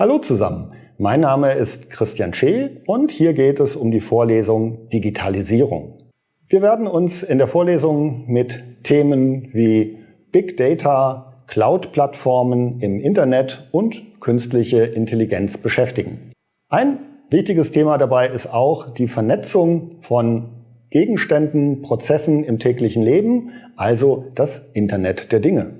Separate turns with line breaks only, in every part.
Hallo zusammen, mein Name ist Christian Schee und hier geht es um die Vorlesung Digitalisierung. Wir werden uns in der Vorlesung mit Themen wie Big Data, Cloud-Plattformen im Internet und künstliche Intelligenz beschäftigen. Ein wichtiges Thema dabei ist auch die Vernetzung von Gegenständen, Prozessen im täglichen Leben, also das Internet der Dinge.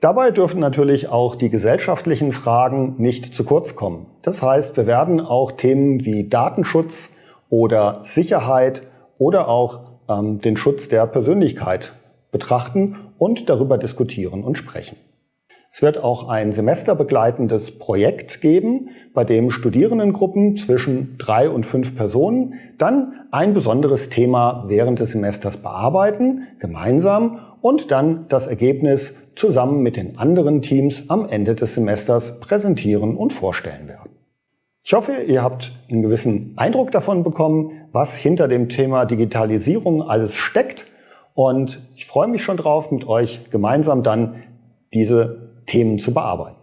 Dabei dürfen natürlich auch die gesellschaftlichen Fragen nicht zu kurz kommen. Das heißt, wir werden auch Themen wie Datenschutz oder Sicherheit oder auch ähm, den Schutz der Persönlichkeit betrachten und darüber diskutieren und sprechen. Es wird auch ein semesterbegleitendes Projekt geben, bei dem Studierendengruppen zwischen drei und fünf Personen dann ein besonderes Thema während des Semesters bearbeiten, gemeinsam, und dann das Ergebnis zusammen mit den anderen Teams am Ende des Semesters präsentieren und vorstellen werden. Ich hoffe, ihr habt einen gewissen Eindruck davon bekommen, was hinter dem Thema Digitalisierung alles steckt. Und ich freue mich schon drauf, mit euch gemeinsam dann diese Themen zu bearbeiten.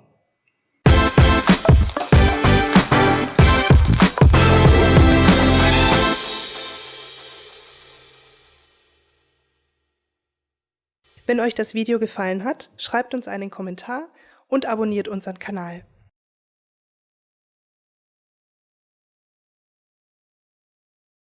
Wenn euch das Video gefallen hat, schreibt uns einen Kommentar und abonniert unseren Kanal.